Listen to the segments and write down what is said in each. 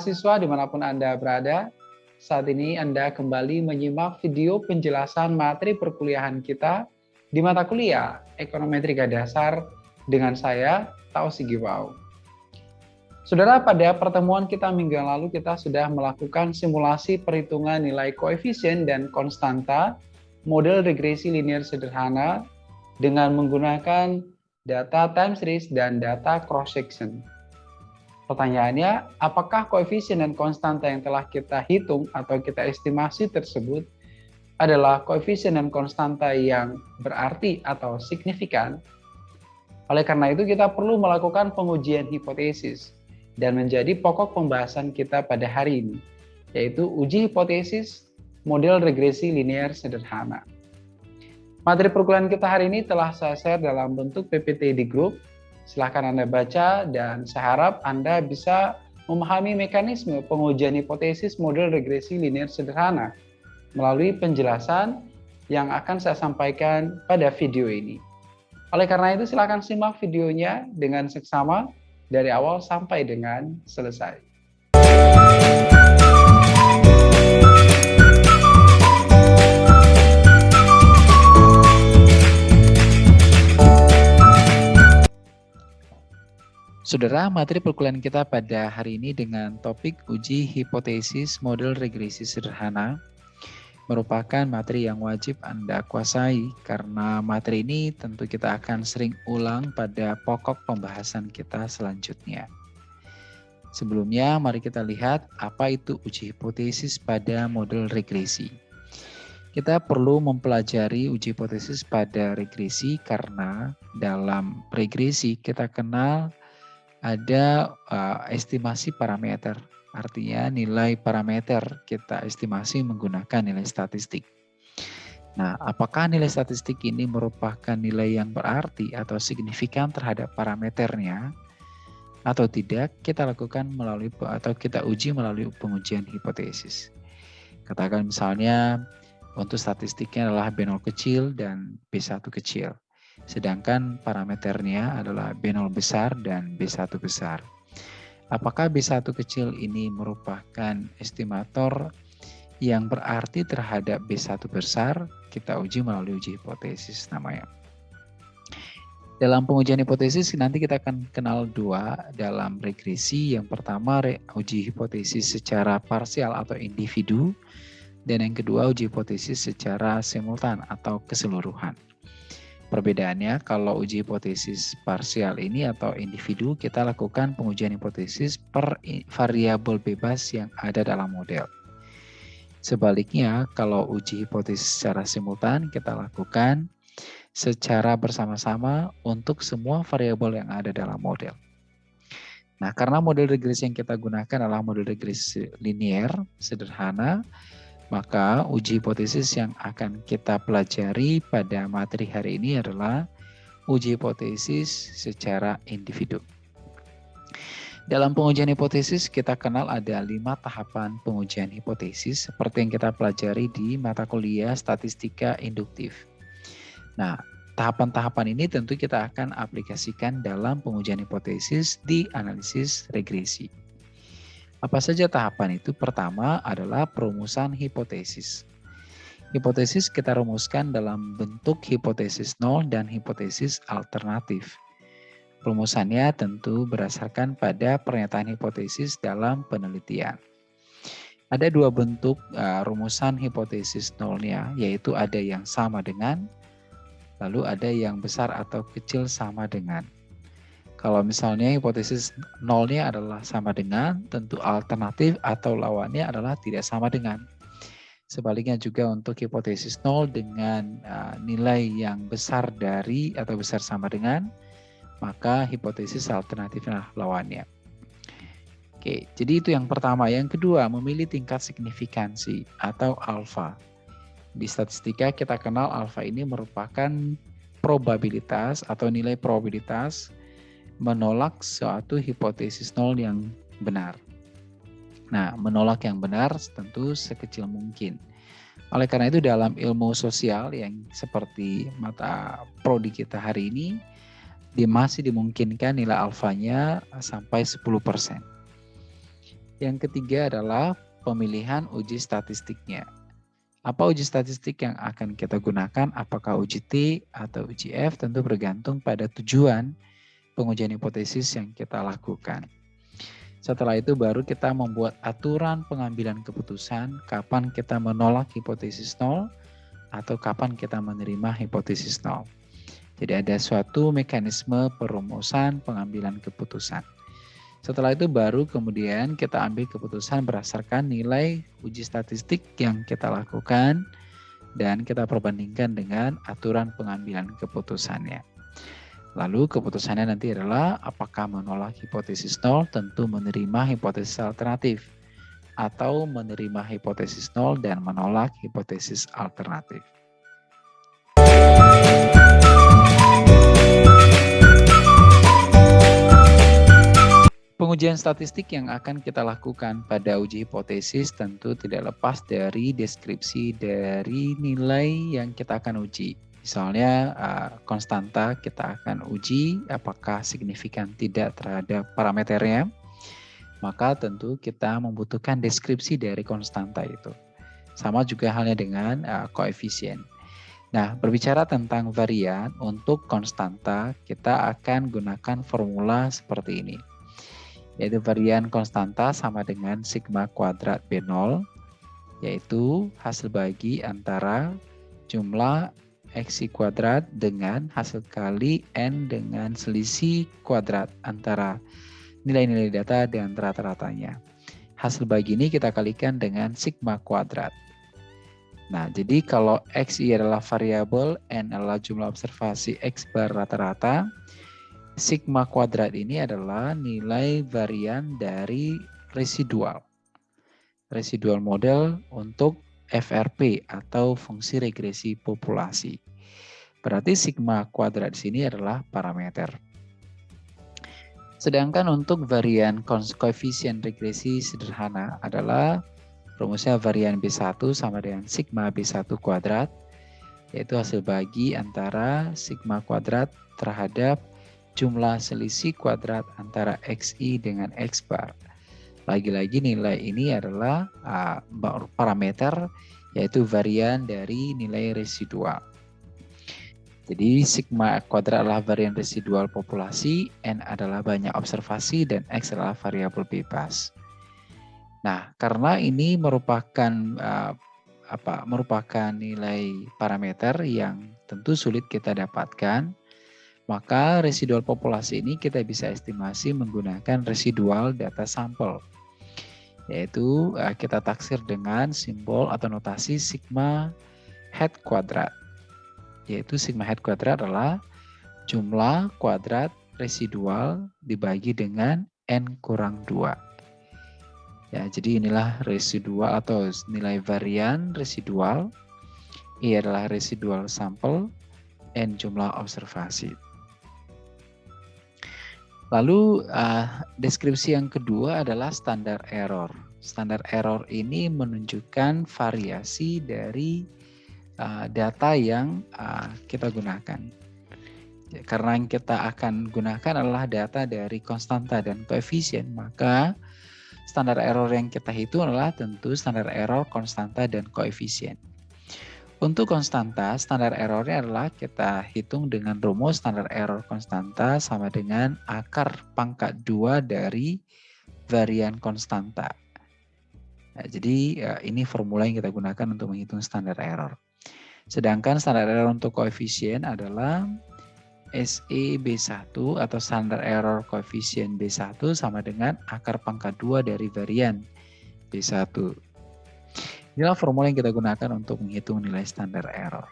mahasiswa di mana pun Anda berada, saat ini Anda kembali menyimak video penjelasan materi perkuliahan kita di mata kuliah Ekonometrika Dasar dengan saya, Tausi Giwau. Saudara, pada pertemuan kita minggu yang lalu kita sudah melakukan simulasi perhitungan nilai koefisien dan konstanta model regresi linear sederhana dengan menggunakan data time series dan data cross section. Pertanyaannya, apakah koefisien dan konstanta yang telah kita hitung atau kita estimasi tersebut adalah koefisien dan konstanta yang berarti atau signifikan? Oleh karena itu, kita perlu melakukan pengujian hipotesis dan menjadi pokok pembahasan kita pada hari ini, yaitu uji hipotesis model regresi linear sederhana. Materi perkuliahan kita hari ini telah saya share dalam bentuk PPT di grup Silahkan Anda baca dan saya harap Anda bisa memahami mekanisme pengujian hipotesis model regresi linear sederhana melalui penjelasan yang akan saya sampaikan pada video ini. Oleh karena itu silakan simak videonya dengan seksama dari awal sampai dengan selesai. Saudara, materi perkuliahan kita pada hari ini dengan topik uji hipotesis model regresi sederhana merupakan materi yang wajib Anda kuasai karena materi ini tentu kita akan sering ulang pada pokok pembahasan kita selanjutnya. Sebelumnya, mari kita lihat apa itu uji hipotesis pada model regresi. Kita perlu mempelajari uji hipotesis pada regresi karena dalam regresi kita kenal ada uh, estimasi parameter. Artinya nilai parameter kita estimasi menggunakan nilai statistik. Nah, apakah nilai statistik ini merupakan nilai yang berarti atau signifikan terhadap parameternya atau tidak? Kita lakukan melalui atau kita uji melalui pengujian hipotesis. Katakan misalnya untuk statistiknya adalah B0 kecil dan B1 kecil. Sedangkan parameternya adalah B0 besar dan B1 besar. Apakah B1 kecil ini merupakan estimator yang berarti terhadap B1 besar? Kita uji melalui uji hipotesis namanya. Dalam pengujian hipotesis nanti kita akan kenal dua dalam regresi. Yang pertama uji hipotesis secara parsial atau individu dan yang kedua uji hipotesis secara simultan atau keseluruhan. Perbedaannya kalau uji hipotesis parsial ini atau individu kita lakukan pengujian hipotesis per variabel bebas yang ada dalam model. Sebaliknya kalau uji hipotesis secara simultan kita lakukan secara bersama-sama untuk semua variabel yang ada dalam model. Nah, karena model regresi yang kita gunakan adalah model regresi linear, sederhana, maka uji hipotesis yang akan kita pelajari pada materi hari ini adalah uji hipotesis secara individu. Dalam pengujian hipotesis kita kenal ada lima tahapan pengujian hipotesis seperti yang kita pelajari di mata kuliah statistika induktif. Nah, tahapan-tahapan ini tentu kita akan aplikasikan dalam pengujian hipotesis di analisis regresi. Apa saja tahapan itu? Pertama adalah perumusan hipotesis. Hipotesis kita rumuskan dalam bentuk hipotesis nol dan hipotesis alternatif. Perumusannya tentu berdasarkan pada pernyataan hipotesis dalam penelitian. Ada dua bentuk uh, rumusan hipotesis nolnya, yaitu ada yang sama dengan, lalu ada yang besar atau kecil sama dengan. Kalau misalnya hipotesis nolnya adalah sama dengan, tentu alternatif atau lawannya adalah tidak sama dengan. Sebaliknya juga untuk hipotesis nol dengan uh, nilai yang besar dari atau besar sama dengan, maka hipotesis alternatifnya lawannya. Oke, jadi itu yang pertama. Yang kedua, memilih tingkat signifikansi atau alfa. Di statistika kita kenal alfa ini merupakan probabilitas atau nilai probabilitas menolak suatu hipotesis nol yang benar. Nah, menolak yang benar tentu sekecil mungkin. Oleh karena itu dalam ilmu sosial yang seperti mata prodi kita hari ini, dia masih dimungkinkan nilai alfanya sampai 10%. Yang ketiga adalah pemilihan uji statistiknya. Apa uji statistik yang akan kita gunakan? Apakah uji T atau uji F? Tentu bergantung pada tujuan pengujian hipotesis yang kita lakukan. Setelah itu baru kita membuat aturan pengambilan keputusan kapan kita menolak hipotesis nol atau kapan kita menerima hipotesis nol. Jadi ada suatu mekanisme perumusan pengambilan keputusan. Setelah itu baru kemudian kita ambil keputusan berdasarkan nilai uji statistik yang kita lakukan dan kita perbandingkan dengan aturan pengambilan keputusannya. Lalu keputusannya nanti adalah apakah menolak hipotesis nol tentu menerima hipotesis alternatif atau menerima hipotesis nol dan menolak hipotesis alternatif. Pengujian statistik yang akan kita lakukan pada uji hipotesis tentu tidak lepas dari deskripsi dari nilai yang kita akan uji. Misalnya uh, konstanta kita akan uji apakah signifikan tidak terhadap parameternya. Maka tentu kita membutuhkan deskripsi dari konstanta itu. Sama juga halnya dengan uh, koefisien. Nah, berbicara tentang varian untuk konstanta, kita akan gunakan formula seperti ini yaitu varian konstanta sama dengan sigma kuadrat B0, yaitu hasil bagi antara jumlah x kuadrat dengan hasil kali n dengan selisih kuadrat antara nilai-nilai data dan rata-ratanya. Hasil bagi ini kita kalikan dengan sigma kuadrat. Nah, jadi kalau x adalah variabel, n adalah jumlah observasi x bar rata-rata, sigma kuadrat ini adalah nilai varian dari residual. Residual model untuk FRP atau fungsi regresi populasi. Berarti sigma kuadrat di sini adalah parameter. Sedangkan untuk varian koefisien regresi sederhana adalah rumusnya varian B1 sama dengan sigma B1 kuadrat, yaitu hasil bagi antara sigma kuadrat terhadap jumlah selisih kuadrat antara XI dengan X bar. Lagi-lagi nilai ini adalah uh, parameter yaitu varian dari nilai residual. Jadi sigma kuadrat adalah varian residual populasi, N adalah banyak observasi, dan X adalah variabel bebas. Nah, karena ini merupakan uh, apa merupakan nilai parameter yang tentu sulit kita dapatkan, maka residual populasi ini kita bisa estimasi menggunakan residual data sampel. Yaitu eh, kita taksir dengan simbol atau notasi sigma head kuadrat. Yaitu sigma head kuadrat adalah jumlah kuadrat residual dibagi dengan N kurang 2. Ya, jadi inilah residual atau nilai varian residual. I adalah residual sampel, N jumlah observasi. Lalu uh, deskripsi yang kedua adalah standar error. Standar error ini menunjukkan variasi dari uh, data yang uh, kita gunakan. Karena yang kita akan gunakan adalah data dari konstanta dan koefisien, maka standar error yang kita hitung adalah tentu standar error konstanta dan koefisien. Untuk konstanta, standar errornya adalah kita hitung dengan rumus standar error konstanta sama dengan akar pangkat 2 dari varian konstanta. Nah, jadi ya, ini formula yang kita gunakan untuk menghitung standar error. Sedangkan standar error untuk koefisien adalah SE B1 atau standar error koefisien B1 sama dengan akar pangkat 2 dari varian B1. Inilah formula yang kita gunakan untuk menghitung nilai standar error.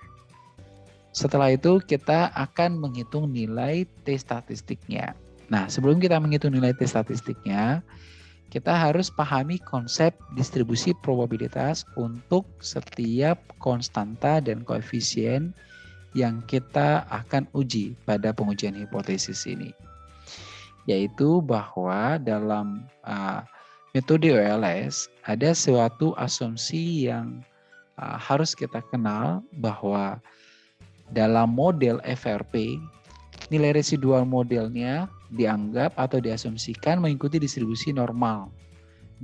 Setelah itu kita akan menghitung nilai T statistiknya. Nah, sebelum kita menghitung nilai T statistiknya, kita harus pahami konsep distribusi probabilitas untuk setiap konstanta dan koefisien yang kita akan uji pada pengujian hipotesis ini. Yaitu bahwa dalam uh, metode OLS ada suatu asumsi yang uh, harus kita kenal bahwa dalam model FRP nilai residual modelnya dianggap atau diasumsikan mengikuti distribusi normal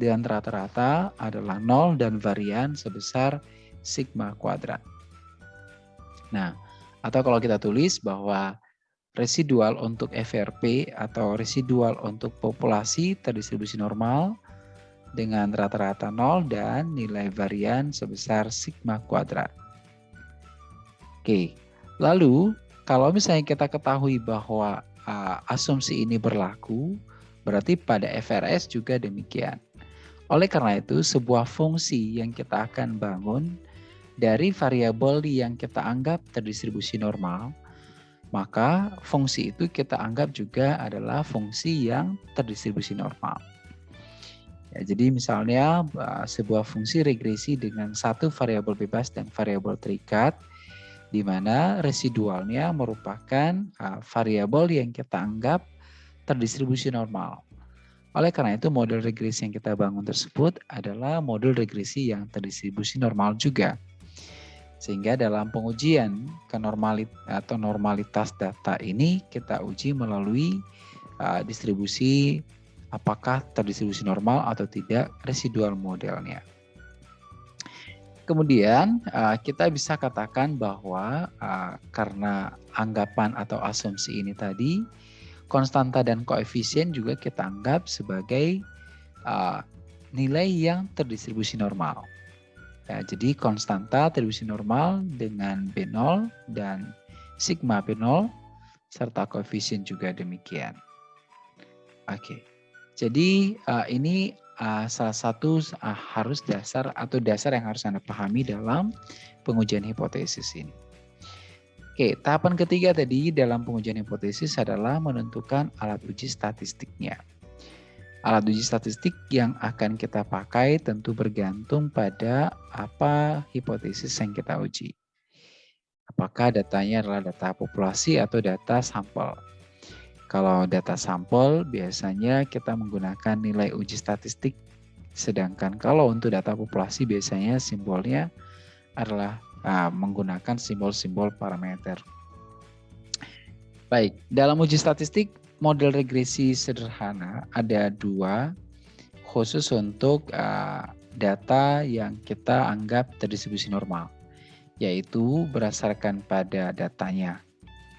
dan rata-rata adalah 0 dan varian sebesar sigma kuadrat. Nah, atau kalau kita tulis bahwa residual untuk FRP atau residual untuk populasi terdistribusi normal dengan rata-rata 0 dan nilai varian sebesar sigma kuadrat. Oke, lalu kalau misalnya kita ketahui bahwa uh, asumsi ini berlaku, berarti pada FRS juga demikian. Oleh karena itu, sebuah fungsi yang kita akan bangun dari variabel yang kita anggap terdistribusi normal, maka fungsi itu kita anggap juga adalah fungsi yang terdistribusi normal. Ya, jadi misalnya sebuah fungsi regresi dengan satu variabel bebas dan variabel terikat, di mana residualnya merupakan variabel yang kita anggap terdistribusi normal. Oleh karena itu model regresi yang kita bangun tersebut adalah model regresi yang terdistribusi normal juga. Sehingga dalam pengujian kenormalitas atau normalitas data ini kita uji melalui uh, distribusi apakah terdistribusi normal atau tidak residual modelnya. Kemudian uh, kita bisa katakan bahwa uh, karena anggapan atau asumsi ini tadi konstanta dan koefisien juga kita anggap sebagai uh, nilai yang terdistribusi normal. Ya, jadi konstanta tribusi normal dengan B0 dan sigma B0 serta koefisien juga demikian. Oke. Jadi uh, ini uh, salah satu uh, harus dasar atau dasar yang harus Anda pahami dalam pengujian hipotesis ini. Oke, tahapan ketiga tadi dalam pengujian hipotesis adalah menentukan alat uji statistiknya. Alat uji statistik yang akan kita pakai tentu bergantung pada apa hipotesis yang kita uji. Apakah datanya adalah data populasi atau data sampel. Kalau data sampel biasanya kita menggunakan nilai uji statistik, sedangkan kalau untuk data populasi biasanya simbolnya adalah uh, menggunakan simbol-simbol parameter. Baik, dalam uji statistik model regresi sederhana ada dua khusus untuk uh, data yang kita anggap terdistribusi normal, yaitu berdasarkan pada datanya.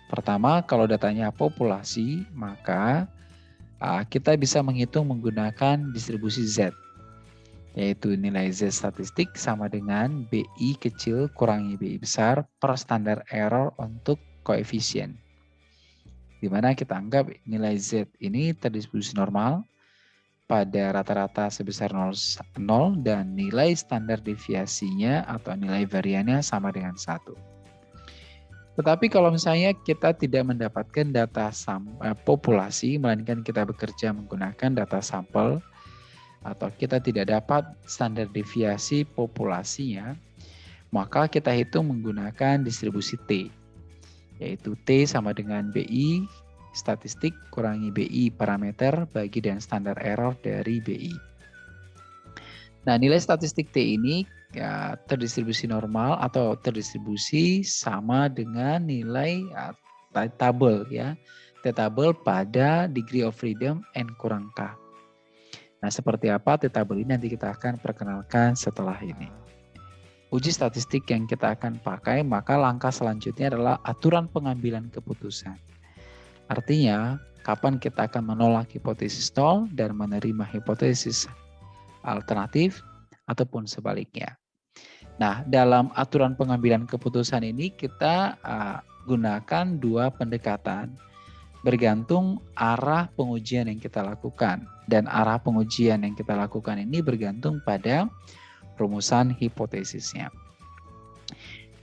Pertama, kalau datanya populasi, maka kita bisa menghitung menggunakan distribusi Z, yaitu nilai Z statistik sama dengan BI kecil kurangi BI besar per standar error untuk koefisien di mana kita anggap nilai Z ini terdistribusi normal pada rata-rata sebesar 0, 0 dan nilai standar deviasinya atau nilai variannya sama dengan 1. Tetapi kalau misalnya kita tidak mendapatkan data eh, populasi, melainkan kita bekerja menggunakan data sampel, atau kita tidak dapat standar deviasi populasinya, maka kita hitung menggunakan distribusi T yaitu T sama dengan BI statistik kurangi BI parameter bagi dan standar error dari BI. Nah, nilai statistik T ini ya, terdistribusi normal atau terdistribusi sama dengan nilai ya, tabel ya. T tabel pada degree of freedom N kurang K. Nah, seperti apa T tabel ini nanti kita akan perkenalkan setelah ini uji statistik yang kita akan pakai, maka langkah selanjutnya adalah aturan pengambilan keputusan. Artinya, kapan kita akan menolak hipotesis nol dan menerima hipotesis alternatif ataupun sebaliknya. Nah, dalam aturan pengambilan keputusan ini kita uh, gunakan dua pendekatan bergantung arah pengujian yang kita lakukan dan arah pengujian yang kita lakukan ini bergantung pada rumusan hipotesisnya.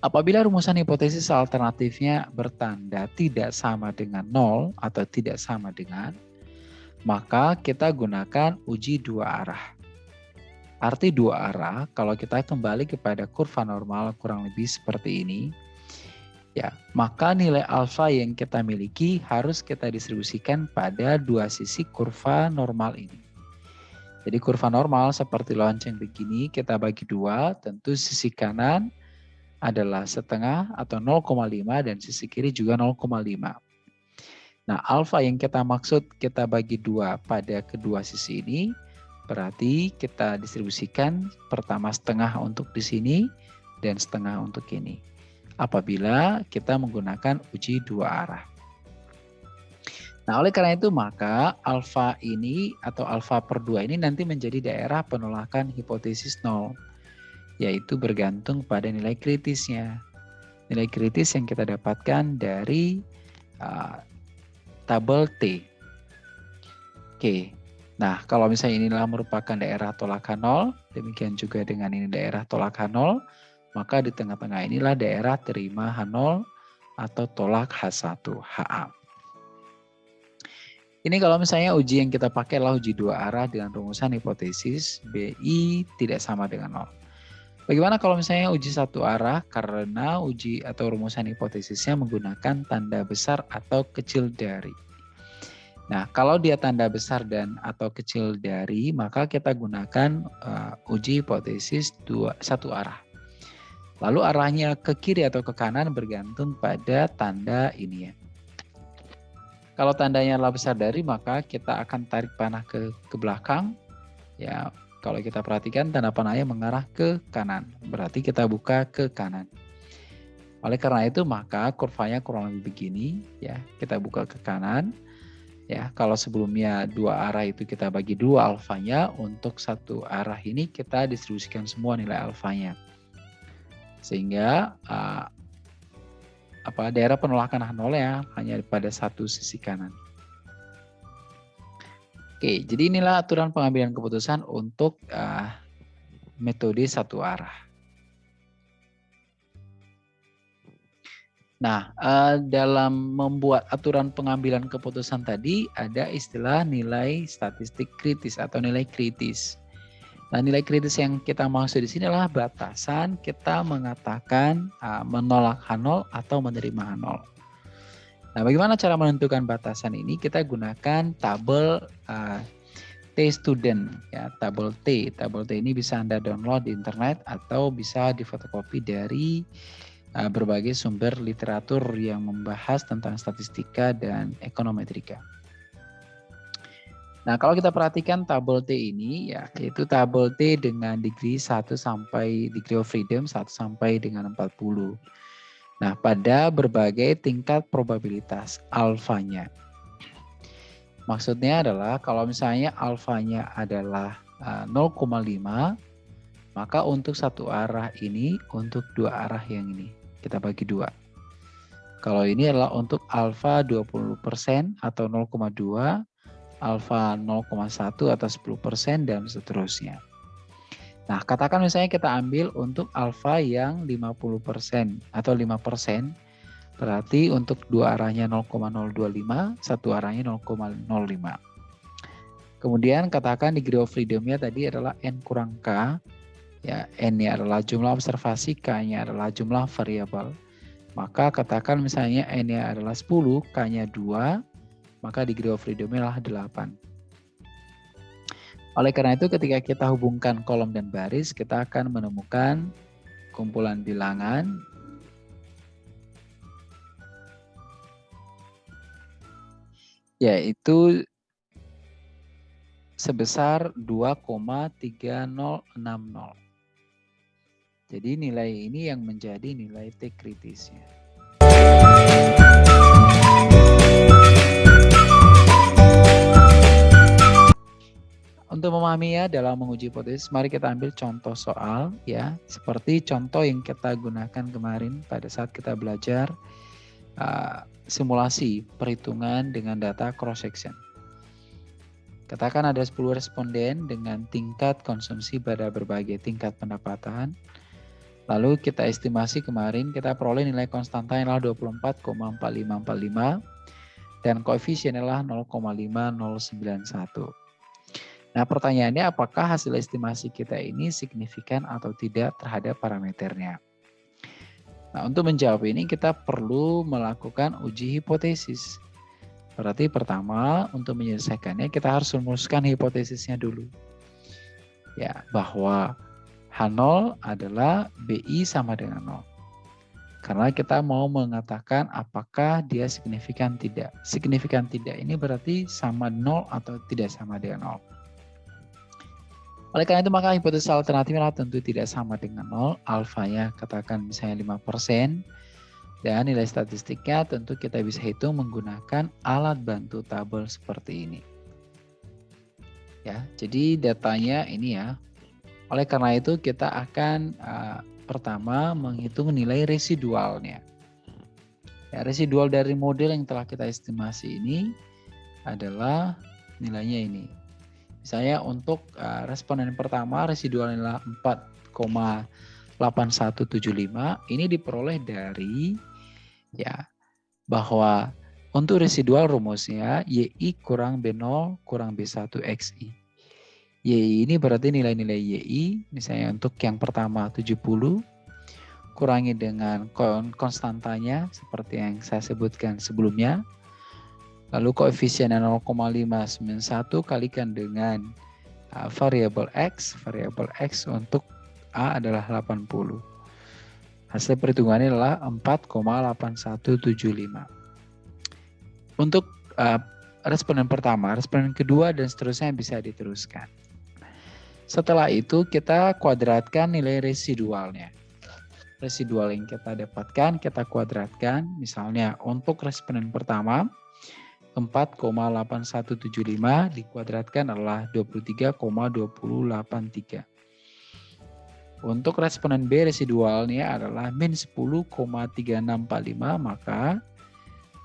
Apabila rumusan hipotesis alternatifnya bertanda tidak sama dengan nol atau tidak sama dengan, maka kita gunakan uji dua arah. Arti dua arah, kalau kita kembali kepada kurva normal kurang lebih seperti ini, ya maka nilai alfa yang kita miliki harus kita distribusikan pada dua sisi kurva normal ini. Jadi kurva normal seperti lonceng begini kita bagi dua, tentu sisi kanan adalah setengah atau 0,5 dan sisi kiri juga 0,5. Nah, alfa yang kita maksud kita bagi dua pada kedua sisi ini Berarti kita distribusikan pertama setengah untuk di sini dan setengah untuk ini. Apabila kita menggunakan uji dua arah. Nah, oleh karena itu maka alfa ini atau alfa per 2 ini nanti menjadi daerah penolakan hipotesis nol, yaitu bergantung pada nilai kritisnya. Nilai kritis yang kita dapatkan dari uh, tabel T. Oke, nah kalau misalnya inilah merupakan daerah tolakan nol, demikian juga dengan ini daerah tolakan nol, maka di tengah-tengah inilah daerah terima H0 atau tolak H1, HA. Ini kalau misalnya uji yang kita pakai adalah uji dua arah dengan rumusan hipotesis BI tidak sama dengan nol. Bagaimana kalau misalnya uji satu arah karena uji atau rumusan hipotesisnya menggunakan tanda besar atau kecil dari. Nah, kalau dia tanda besar dan atau kecil dari, maka kita gunakan uh, uji hipotesis dua, satu arah. Lalu arahnya ke kiri atau ke kanan bergantung pada tanda ini ya. Kalau tandanya adalah besar dari, maka kita akan tarik panah ke, ke belakang. Ya, kalau kita perhatikan tanda panahnya mengarah ke kanan. Berarti kita buka ke kanan. Oleh karena itu, maka kurvanya kurang lebih begini. Ya, kita buka ke kanan. Ya, kalau sebelumnya dua arah itu kita bagi dua alfanya, untuk satu arah ini kita distribusikan semua nilai alfanya. Sehingga uh, apa daerah penolakan H0 ya hanya pada satu sisi kanan. Oke, jadi inilah aturan pengambilan keputusan untuk uh, metode satu arah. Nah, uh, dalam membuat aturan pengambilan keputusan tadi ada istilah nilai statistik kritis atau nilai kritis. Nah, nilai kritis yang kita maksud di sini adalah batasan kita mengatakan uh, menolak H0 atau menerima H0. Nah, bagaimana cara menentukan batasan ini? Kita gunakan tabel uh, T student ya, tabel T. Tabel T ini bisa Anda download di internet atau bisa difotokopi dari uh, berbagai sumber literatur yang membahas tentang statistika dan ekonometrika. Nah, kalau kita perhatikan tabel T ini ya, yaitu tabel T dengan degree 1 sampai degree of freedom 1 sampai dengan 40. Nah, pada berbagai tingkat probabilitas alfanya. Maksudnya adalah kalau misalnya alfanya adalah 0,5, uh, maka untuk satu arah ini, untuk dua arah yang ini, kita bagi dua. Kalau ini adalah untuk alfa 20% atau 0,2, alfa 0,1 atau 10% dan seterusnya. Nah, katakan misalnya kita ambil untuk alfa yang 50% atau 5%, berarti untuk dua arahnya 0,025, satu arahnya 0,05. Kemudian katakan degree of freedom-nya tadi adalah N kurang K, ya N-nya adalah jumlah observasi, K-nya adalah jumlah variabel. Maka katakan misalnya N-nya adalah 10, K-nya 2, maka degree of freedom-nya adalah 8. Oleh karena itu ketika kita hubungkan kolom dan baris, kita akan menemukan kumpulan bilangan yaitu sebesar 2,3060. Jadi nilai ini yang menjadi nilai T kritisnya. Untuk memahaminya dalam menguji hipotesis, mari kita ambil contoh soal ya, seperti contoh yang kita gunakan kemarin pada saat kita belajar uh, simulasi perhitungan dengan data cross section. Katakan ada 10 responden dengan tingkat konsumsi pada berbagai tingkat pendapatan. Lalu kita estimasi kemarin kita peroleh nilai konstanta yang adalah 24,4545 dan koefisien adalah 0,5091. Nah pertanyaannya apakah hasil estimasi kita ini signifikan atau tidak terhadap parameternya. Nah untuk menjawab ini kita perlu melakukan uji hipotesis. Berarti pertama untuk menyelesaikannya kita harus merumuskan hipotesisnya dulu. Ya, bahwa H0 adalah BI sama dengan 0. Karena kita mau mengatakan apakah dia signifikan tidak. Signifikan tidak ini berarti sama 0 atau tidak sama dengan 0. Oleh karena itu maka hipotesis alternatifnya tentu tidak sama dengan nol. Alfanya katakan misalnya 5%. Dan nilai statistiknya tentu kita bisa hitung menggunakan alat bantu tabel seperti ini. Ya, jadi datanya ini ya. Oleh karena itu kita akan uh, pertama menghitung nilai residualnya. Ya, residual dari model yang telah kita estimasi ini adalah nilainya ini. Misalnya untuk uh, responden pertama residual adalah 4,8175 ini diperoleh dari ya bahwa untuk residual rumusnya YI kurang B0 kurang B1 XI. YI ini berarti nilai-nilai YI misalnya untuk yang pertama 70 kurangi dengan konstantanya seperti yang saya sebutkan sebelumnya Lalu koefisiennya 0,591 kalikan dengan uh, variabel X. Variabel X untuk A adalah 80. Hasil perhitungannya adalah 4,8175. Untuk uh, responden pertama, responden kedua, dan seterusnya bisa diteruskan. Setelah itu kita kuadratkan nilai residualnya. Residual yang kita dapatkan kita kuadratkan. Misalnya untuk responden pertama, 4,8175 dikuadratkan adalah 23,2083. Untuk responden B residualnya adalah min 10,3645 maka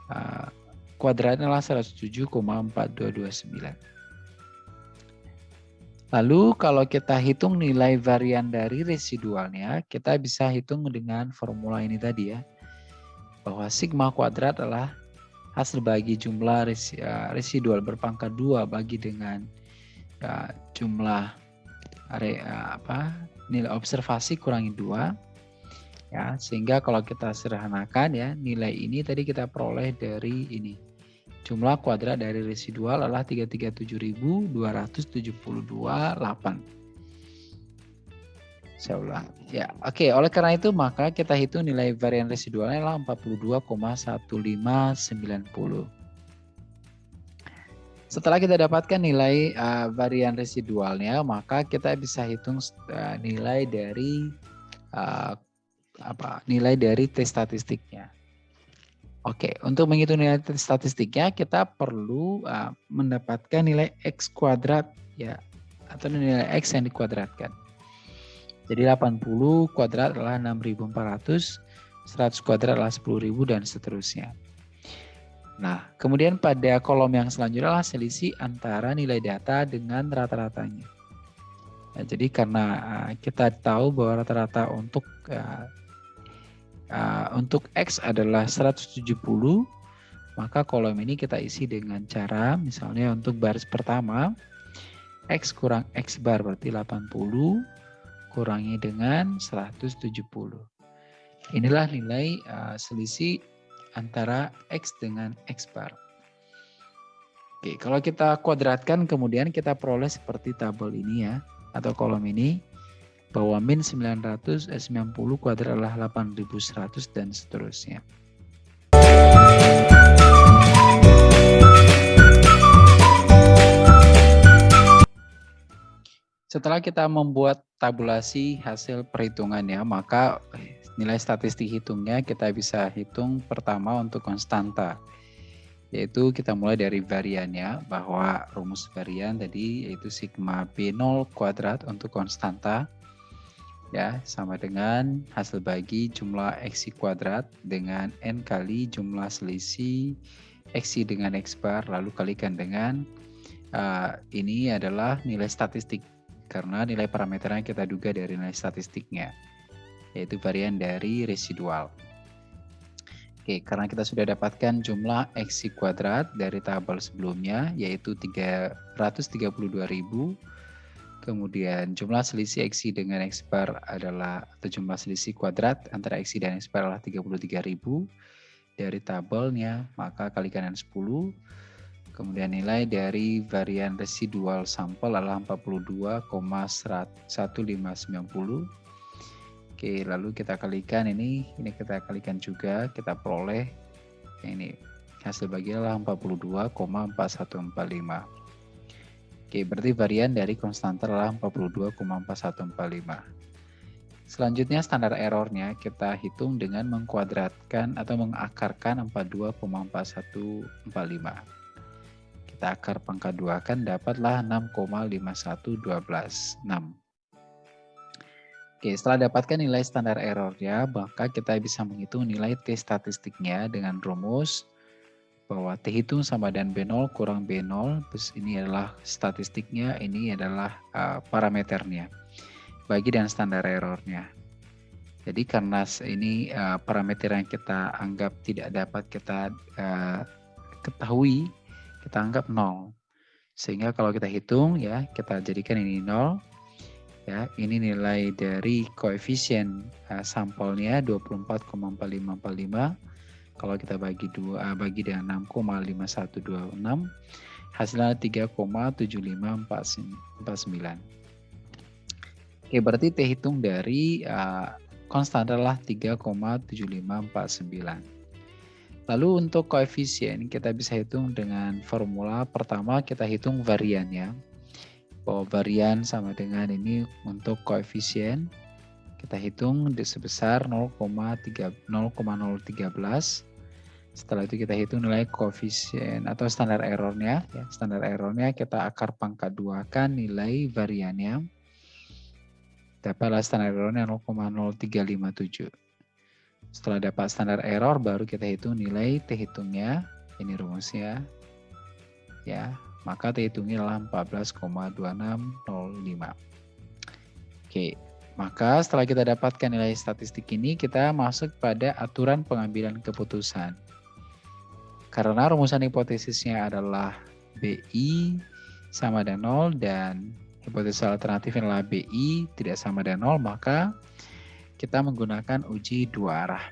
uh, kuadratnya adalah 107,4229. Lalu kalau kita hitung nilai varian dari residualnya, kita bisa hitung dengan formula ini tadi ya. Bahwa sigma kuadrat adalah hasil bagi jumlah ya, residual berpangkat dua bagi dengan ya, jumlah are, ya, apa nilai observasi kurangi dua ya sehingga kalau kita sederhanakan ya nilai ini tadi kita peroleh dari ini jumlah kuadrat dari residual adalah 337.272,8 saya ulang. Ya, oke. Okay. Oleh karena itu maka kita hitung nilai varian residualnya adalah 42,1590. Setelah kita dapatkan nilai uh, varian residualnya, maka kita bisa hitung uh, nilai dari uh, apa? Nilai dari tes statistiknya. Oke, untuk menghitung nilai statistiknya kita perlu uh, mendapatkan nilai x kuadrat ya atau nilai x yang dikuadratkan. Jadi 80 kuadrat adalah 6400, 100 kuadrat adalah 10.000 dan seterusnya. Nah, kemudian pada kolom yang selanjutnya adalah selisih antara nilai data dengan rata-ratanya. Nah, jadi karena uh, kita tahu bahwa rata-rata untuk uh, uh, untuk X adalah 170, maka kolom ini kita isi dengan cara misalnya untuk baris pertama X kurang X bar berarti 80, kurangi dengan 170. Inilah nilai uh, selisih antara X dengan X bar. Oke, kalau kita kuadratkan kemudian kita peroleh seperti tabel ini ya, atau kolom ini, bahwa min 990 eh, kuadrat adalah 8100 dan seterusnya. Setelah kita membuat tabulasi hasil perhitungannya, maka nilai statistik hitungnya kita bisa hitung pertama untuk konstanta. Yaitu kita mulai dari variannya, bahwa rumus varian tadi yaitu sigma B0 kuadrat untuk konstanta. Ya, sama dengan hasil bagi jumlah X kuadrat dengan N kali jumlah selisih X dengan X bar, lalu kalikan dengan uh, ini adalah nilai statistik karena nilai parameternya kita duga dari nilai statistiknya, yaitu varian dari residual. Oke, karena kita sudah dapatkan jumlah X kuadrat dari tabel sebelumnya, yaitu 332.000, kemudian jumlah selisih X dengan X bar adalah, atau jumlah selisih kuadrat antara X dan X bar adalah 33.000, dari tabelnya, maka kalikan dengan 10, Kemudian nilai dari varian residual sampel adalah 42,1590. Oke, lalu kita kalikan ini, ini kita kalikan juga, kita peroleh ini hasil bagi adalah 42,4145. Oke, berarti varian dari konstanta adalah 42,4145. Selanjutnya standar errornya kita hitung dengan mengkuadratkan atau mengakarkan 42,4145. Kita akar pangkat 2 kan dapatlah 6,5112. 6. Oke, setelah dapatkan nilai standar errornya, maka kita bisa menghitung nilai T statistiknya dengan rumus bahwa T hitung sama dan B0 kurang B0, terus ini adalah statistiknya, ini adalah uh, parameternya bagi dan standar errornya. Jadi karena ini uh, parameter yang kita anggap tidak dapat kita uh, ketahui, kita anggap nol. Sehingga kalau kita hitung ya, kita jadikan ini nol. Ya, ini nilai dari koefisien uh, sampelnya 24,4545 kalau kita bagi dua uh, bagi dengan 6,5126 hasilnya 3,7549. Oke, berarti T hitung dari uh, konstan adalah 3,7549. Lalu untuk koefisien kita bisa hitung dengan formula pertama kita hitung variannya. Bahwa varian sama dengan ini untuk koefisien kita hitung di sebesar 0,013. Setelah itu kita hitung nilai koefisien atau standar errornya. Ya, standar errornya kita akar pangkat dua kan nilai variannya dapatlah standar errornya 0,0357. Setelah dapat standar error, baru kita hitung nilai T hitungnya. Ini rumusnya. Ya, maka T hitungnya adalah 14,2605. Oke, maka setelah kita dapatkan nilai statistik ini, kita masuk pada aturan pengambilan keputusan. Karena rumusan hipotesisnya adalah BI sama dengan 0 dan hipotesis alternatif adalah BI tidak sama dengan 0, maka kita menggunakan uji dua arah.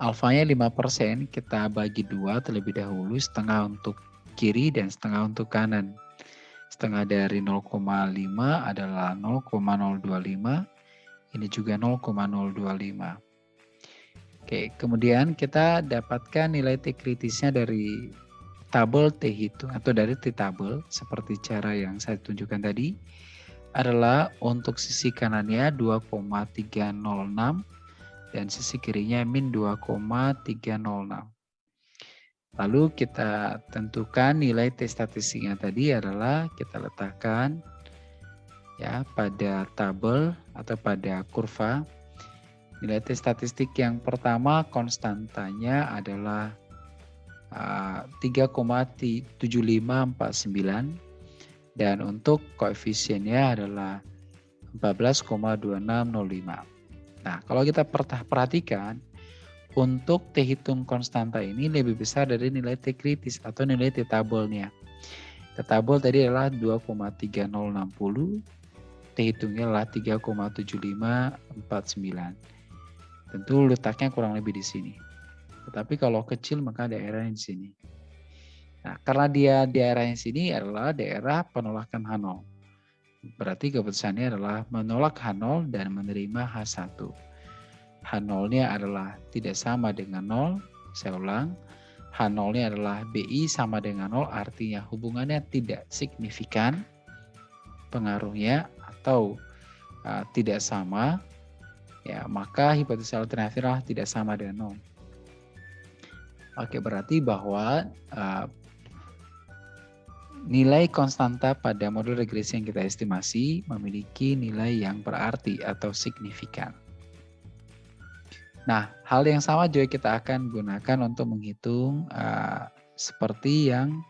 Alfanya 5%, kita bagi dua terlebih dahulu, setengah untuk kiri dan setengah untuk kanan. Setengah dari 0,5 adalah 0,025, ini juga 0,025. Oke, kemudian kita dapatkan nilai T kritisnya dari tabel T hitung atau dari T tabel seperti cara yang saya tunjukkan tadi adalah untuk sisi kanannya 2,306 dan sisi kirinya min 2,306. Lalu kita tentukan nilai T statistiknya tadi adalah kita letakkan ya pada tabel atau pada kurva. Nilai T statistik yang pertama konstantanya adalah 3,7549 dan untuk koefisiennya adalah 14,2605. Nah, kalau kita perhatikan untuk T hitung konstanta ini lebih besar dari nilai T kritis atau nilai T tabelnya. T tabel tadi adalah 2,3060, T hitungnya adalah 3,7549. Tentu letaknya kurang lebih di sini. Tetapi kalau kecil maka daerahnya di sini. Nah, karena dia daerah yang sini adalah daerah penolakan H0. Berarti keputusannya adalah menolak H0 dan menerima H1. H0-nya adalah tidak sama dengan 0. Saya ulang. H0-nya adalah BI sama dengan 0, artinya hubungannya tidak signifikan pengaruhnya atau uh, tidak sama, ya maka hipotesis alternatif tidak sama dengan 0. Oke, berarti bahwa uh, nilai konstanta pada model regresi yang kita estimasi memiliki nilai yang berarti atau signifikan. Nah, hal yang sama juga kita akan gunakan untuk menghitung uh, seperti yang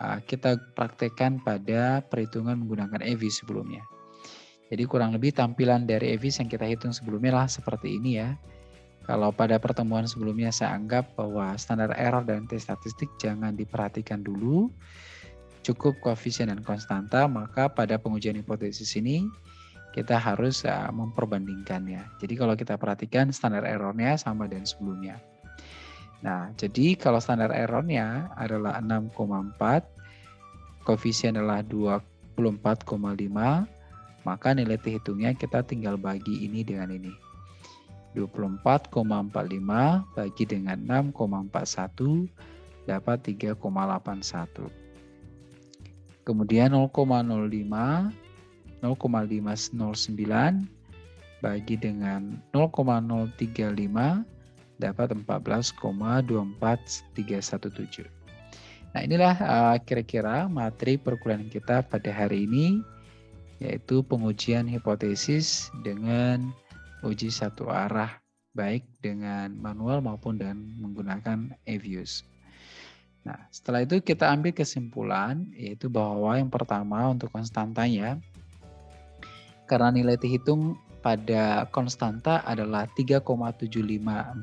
uh, kita praktekkan pada perhitungan menggunakan EVIS sebelumnya. Jadi kurang lebih tampilan dari EVIS yang kita hitung sebelumnya lah seperti ini ya. Kalau pada pertemuan sebelumnya saya anggap bahwa standar error dan T statistik jangan diperhatikan dulu, cukup koefisien dan konstanta, maka pada pengujian hipotesis ini kita harus uh, memperbandingkannya. Jadi kalau kita perhatikan standar errornya sama dengan sebelumnya. Nah, jadi kalau standar errornya adalah 6,4, koefisien adalah 24,5, maka nilai T hitungnya kita tinggal bagi ini dengan ini. 24,45 bagi dengan 6,41 dapat 3,81. Kemudian 0,05, 0,509 bagi dengan 0,035 dapat 14,24317. Nah inilah uh, kira-kira materi perkuliahan kita pada hari ini yaitu pengujian hipotesis dengan uji satu arah baik dengan manual maupun dengan menggunakan EViews. Nah, setelah itu kita ambil kesimpulan yaitu bahwa yang pertama untuk konstantanya karena nilai dihitung pada konstanta adalah 3,7549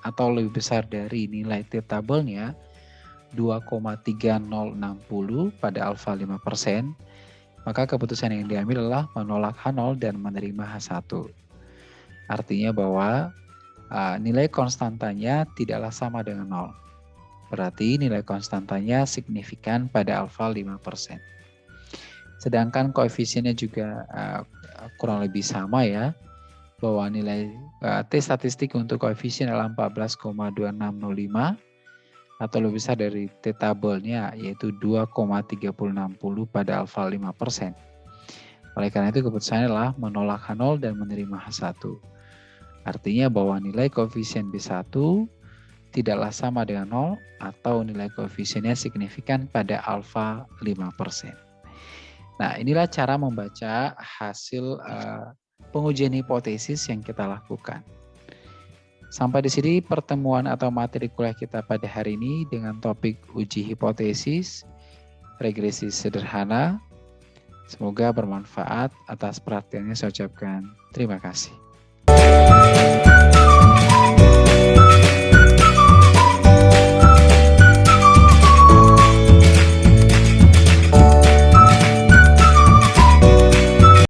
atau lebih besar dari nilai T tabelnya 2,3060 pada alfa 5%, maka keputusan yang diambil adalah menolak H0 dan menerima H1. Artinya bahwa uh, nilai konstantanya tidaklah sama dengan 0. Berarti nilai konstantanya signifikan pada alfa 5%. Sedangkan koefisiennya juga uh, kurang lebih sama ya, bahwa nilai uh, T statistik untuk koefisien adalah 14,2605 atau lebih besar dari T tabelnya yaitu 2,3060 pada alfa 5%. Oleh karena itu keputusannya adalah menolak H0 dan menerima H1. Artinya bahwa nilai koefisien B1 tidaklah sama dengan 0 atau nilai koefisiennya signifikan pada alfa 5%. Nah, inilah cara membaca hasil uh, pengujian hipotesis yang kita lakukan. Sampai di sini pertemuan atau materi kuliah kita pada hari ini dengan topik uji hipotesis, regresi sederhana. Semoga bermanfaat atas perhatiannya saya ucapkan terima kasih.